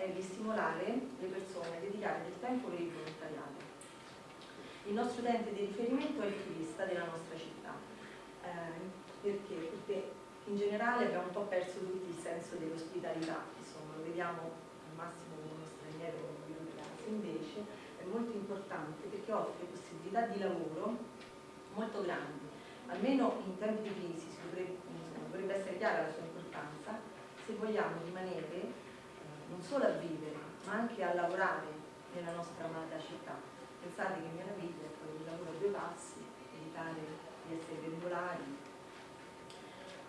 è di stimolare le persone a dedicare del tempo per il volontariato. Il nostro utente di riferimento è il turista della nostra città. Eh, perché? Perché in generale abbiamo un po' perso tutti il senso dell'ospitalità, insomma, lo vediamo al massimo come uno straniero casa, invece è molto importante perché offre possibilità di lavoro molto grandi, almeno in tempi di crisi dovrebbe, dovrebbe essere chiara la sua importanza, se vogliamo rimanere non solo a vivere, ma anche a lavorare nella nostra amata città. Pensate che meraviglia è poi il lavoro a due passi, evitare di essere pendolari.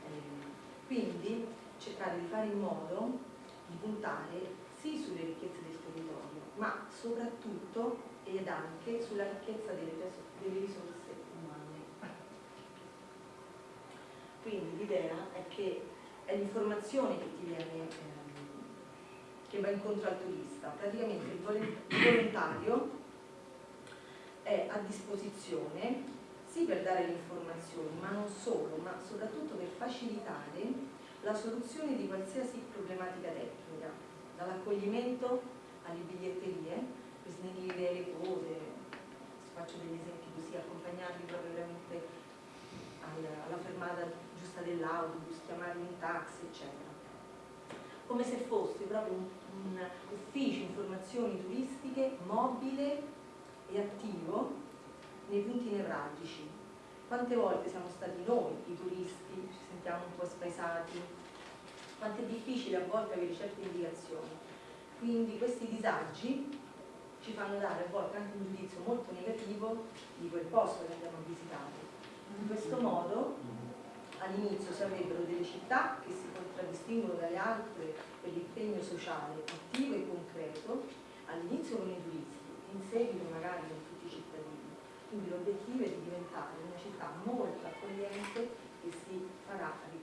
Eh, quindi cercare di fare in modo di puntare sì sulle ricchezze del territorio, ma soprattutto ed anche sulla ricchezza delle, risorse umane. Quindi l'idea è che è l'informazione che ti viene, ehm, che va incontro al turista. Praticamente il volontario è a disposizione sì per dare le informazioni, ma non solo, ma soprattutto per facilitare la soluzione di qualsiasi problematica tecnica, dall'accoglimento alle biglietterie, per snellire le cose, faccio degli esempi così, accompagnarli proprio veramente alla fermata giusta dell'autobus, chiamarli in taxi, eccetera. Come se fosse proprio un, un ufficio informazioni turistiche mobile e attivo nei punti nevralgici. Quante volte siamo stati noi, i turisti, ci sentiamo un po' spaesati, quanto è difficile a volte avere certe indicazioni. Quindi questi disagi ci fanno dare a volte anche un giudizio molto negativo di quel posto che andiamo a visitare. In questo modo all'inizio si avrebbero delle città che si contraddistinguono dalle altre per l'impegno sociale attivo e concreto, all'inizio con i turisti, in seguito magari con tutti i cittadini. Quindi l'obiettivo è di diventare una città molto accogliente che si farà ricordare.